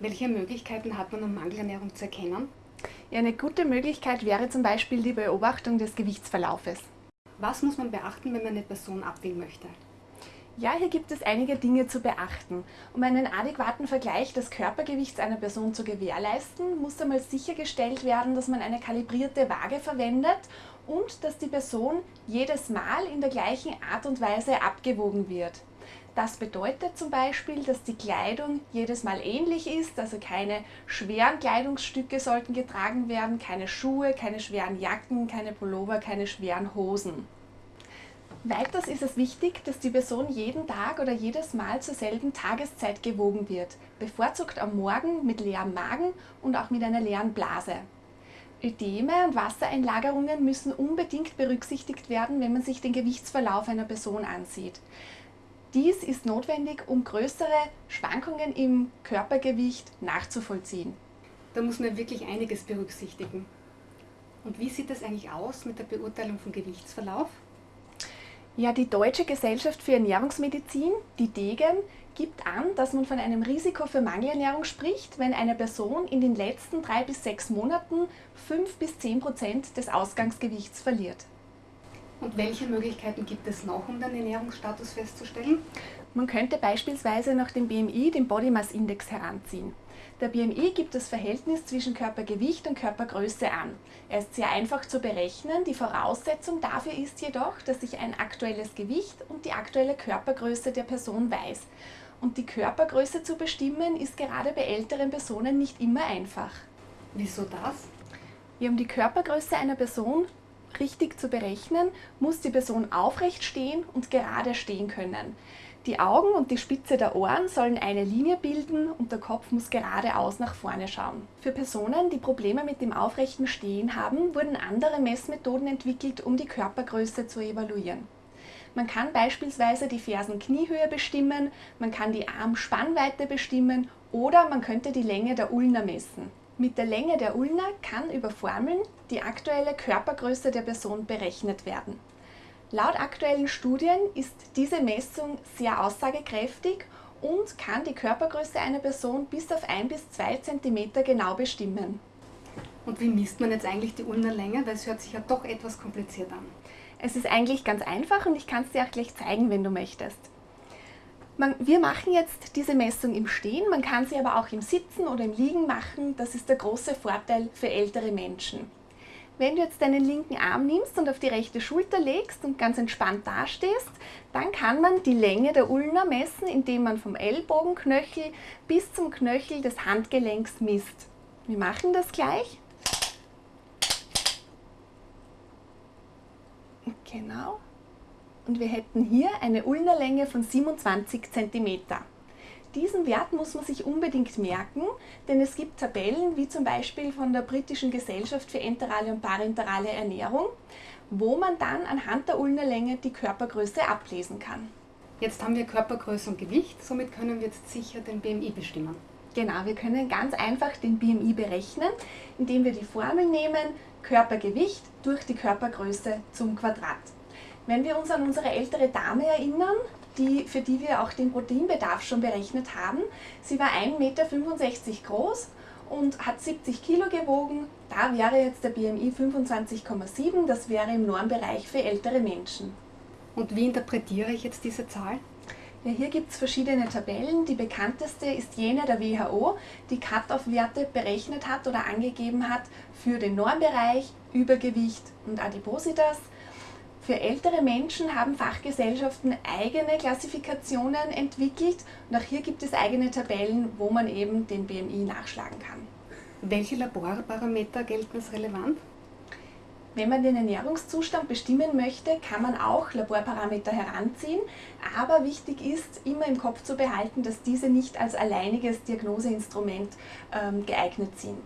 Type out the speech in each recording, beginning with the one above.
Welche Möglichkeiten hat man, um Mangelernährung zu erkennen? Ja, eine gute Möglichkeit wäre zum Beispiel die Beobachtung des Gewichtsverlaufes. Was muss man beachten, wenn man eine Person abwiegen möchte? Ja, hier gibt es einige Dinge zu beachten. Um einen adäquaten Vergleich des Körpergewichts einer Person zu gewährleisten, muss einmal sichergestellt werden, dass man eine kalibrierte Waage verwendet und dass die Person jedes Mal in der gleichen Art und Weise abgewogen wird. Das bedeutet zum Beispiel, dass die Kleidung jedes Mal ähnlich ist, also keine schweren Kleidungsstücke sollten getragen werden, keine Schuhe, keine schweren Jacken, keine Pullover, keine schweren Hosen. Weiters ist es wichtig, dass die Person jeden Tag oder jedes Mal zur selben Tageszeit gewogen wird, bevorzugt am Morgen mit leerem Magen und auch mit einer leeren Blase. Ödeme und Wassereinlagerungen müssen unbedingt berücksichtigt werden, wenn man sich den Gewichtsverlauf einer Person ansieht. Dies ist notwendig, um größere Schwankungen im Körpergewicht nachzuvollziehen. Da muss man wirklich einiges berücksichtigen. Und wie sieht es eigentlich aus mit der Beurteilung von Gewichtsverlauf? Ja, die Deutsche Gesellschaft für Ernährungsmedizin, die DEGEM, gibt an, dass man von einem Risiko für Mangelernährung spricht, wenn eine Person in den letzten drei bis sechs Monaten fünf bis zehn Prozent des Ausgangsgewichts verliert. Und welche Möglichkeiten gibt es noch, um den Ernährungsstatus festzustellen? Man könnte beispielsweise nach dem BMI den Body Mass Index heranziehen. Der BMI gibt das Verhältnis zwischen Körpergewicht und Körpergröße an. Er ist sehr einfach zu berechnen. Die Voraussetzung dafür ist jedoch, dass ich ein aktuelles Gewicht und die aktuelle Körpergröße der Person weiß. Und die Körpergröße zu bestimmen ist gerade bei älteren Personen nicht immer einfach. Wieso das? Ja, um die Körpergröße einer Person richtig zu berechnen, muss die Person aufrecht stehen und gerade stehen können. Die Augen und die Spitze der Ohren sollen eine Linie bilden und der Kopf muss geradeaus nach vorne schauen. Für Personen, die Probleme mit dem aufrechten Stehen haben, wurden andere Messmethoden entwickelt, um die Körpergröße zu evaluieren. Man kann beispielsweise die Fersenkniehöhe bestimmen, man kann die Armspannweite bestimmen oder man könnte die Länge der Ulna messen. Mit der Länge der Ulna kann über Formeln die aktuelle Körpergröße der Person berechnet werden. Laut aktuellen Studien ist diese Messung sehr aussagekräftig und kann die Körpergröße einer Person bis auf 1 bis 2 cm genau bestimmen. Und wie misst man jetzt eigentlich die Ulnerlänge? Weil es hört sich ja doch etwas kompliziert an. Es ist eigentlich ganz einfach und ich kann es dir auch gleich zeigen, wenn du möchtest. Man, wir machen jetzt diese Messung im Stehen, man kann sie aber auch im Sitzen oder im Liegen machen. Das ist der große Vorteil für ältere Menschen. Wenn du jetzt deinen linken Arm nimmst und auf die rechte Schulter legst und ganz entspannt dastehst, dann kann man die Länge der Ulna messen, indem man vom Ellbogenknöchel bis zum Knöchel des Handgelenks misst. Wir machen das gleich. Genau. Und wir hätten hier eine Ulnerlänge von 27 cm. Diesen Wert muss man sich unbedingt merken, denn es gibt Tabellen, wie zum Beispiel von der britischen Gesellschaft für enterale und parenterale Ernährung, wo man dann anhand der Ulnerlänge die Körpergröße ablesen kann. Jetzt haben wir Körpergröße und Gewicht, somit können wir jetzt sicher den BMI bestimmen. Genau, wir können ganz einfach den BMI berechnen, indem wir die Formel nehmen, Körpergewicht durch die Körpergröße zum Quadrat. Wenn wir uns an unsere ältere Dame erinnern, die, für die wir auch den Proteinbedarf schon berechnet haben. Sie war 1,65 Meter groß und hat 70 Kilo gewogen. Da wäre jetzt der BMI 25,7, das wäre im Normbereich für ältere Menschen. Und wie interpretiere ich jetzt diese Zahl? Ja, hier gibt es verschiedene Tabellen. Die bekannteste ist jene der WHO, die Cut-off-Werte berechnet hat oder angegeben hat für den Normbereich, Übergewicht und Adipositas. Für ältere Menschen haben Fachgesellschaften eigene Klassifikationen entwickelt und auch hier gibt es eigene Tabellen, wo man eben den BMI nachschlagen kann. Welche Laborparameter gelten als relevant? Wenn man den Ernährungszustand bestimmen möchte, kann man auch Laborparameter heranziehen, aber wichtig ist, immer im Kopf zu behalten, dass diese nicht als alleiniges Diagnoseinstrument ähm, geeignet sind.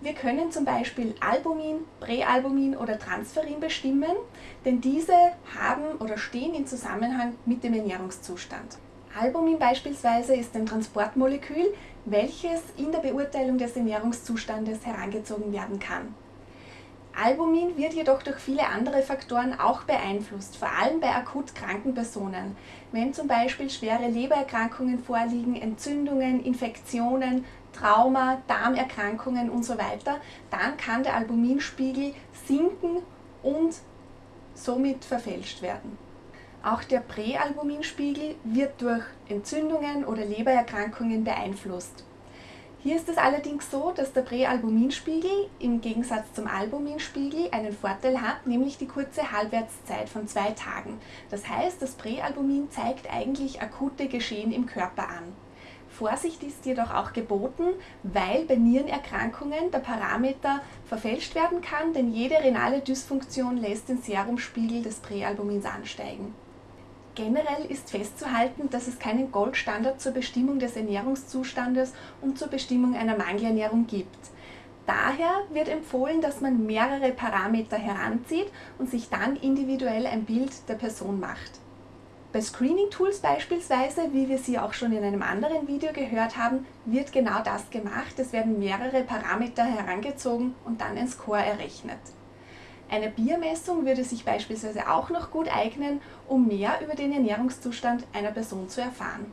Wir können zum Beispiel Albumin, Präalbumin oder Transferin bestimmen, denn diese haben oder stehen in Zusammenhang mit dem Ernährungszustand. Albumin beispielsweise ist ein Transportmolekül, welches in der Beurteilung des Ernährungszustandes herangezogen werden kann. Albumin wird jedoch durch viele andere Faktoren auch beeinflusst, vor allem bei akut kranken Personen. Wenn zum Beispiel schwere Lebererkrankungen vorliegen, Entzündungen, Infektionen, Trauma, Darmerkrankungen und so weiter, dann kann der Albuminspiegel sinken und somit verfälscht werden. Auch der Präalbuminspiegel wird durch Entzündungen oder Lebererkrankungen beeinflusst. Hier ist es allerdings so, dass der Präalbuminspiegel im Gegensatz zum Albuminspiegel einen Vorteil hat, nämlich die kurze Halbwertszeit von zwei Tagen. Das heißt, das Präalbumin zeigt eigentlich akute Geschehen im Körper an. Vorsicht ist jedoch auch geboten, weil bei Nierenerkrankungen der Parameter verfälscht werden kann, denn jede renale Dysfunktion lässt den Serumspiegel des Präalbumins ansteigen. Generell ist festzuhalten, dass es keinen Goldstandard zur Bestimmung des Ernährungszustandes und zur Bestimmung einer Mangelernährung gibt. Daher wird empfohlen, dass man mehrere Parameter heranzieht und sich dann individuell ein Bild der Person macht. Bei Screening-Tools beispielsweise, wie wir sie auch schon in einem anderen Video gehört haben, wird genau das gemacht. Es werden mehrere Parameter herangezogen und dann ein Score errechnet. Eine Biermessung würde sich beispielsweise auch noch gut eignen, um mehr über den Ernährungszustand einer Person zu erfahren.